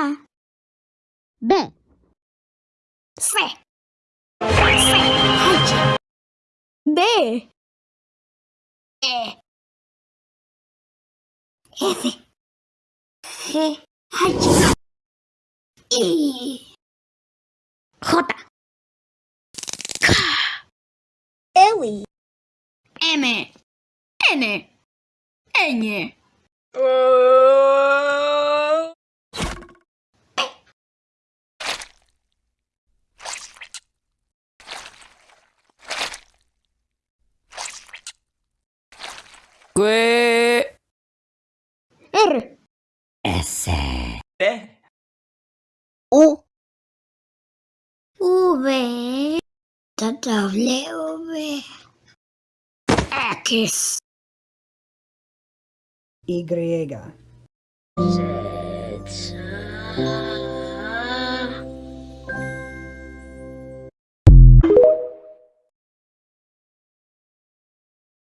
A. B. C. C. Chodź. D. E. F. G. Chodź. I. J. K. L. M. N. N. Oh, П. Р. С. Т. У. У В. Д В В Экс Y. Z.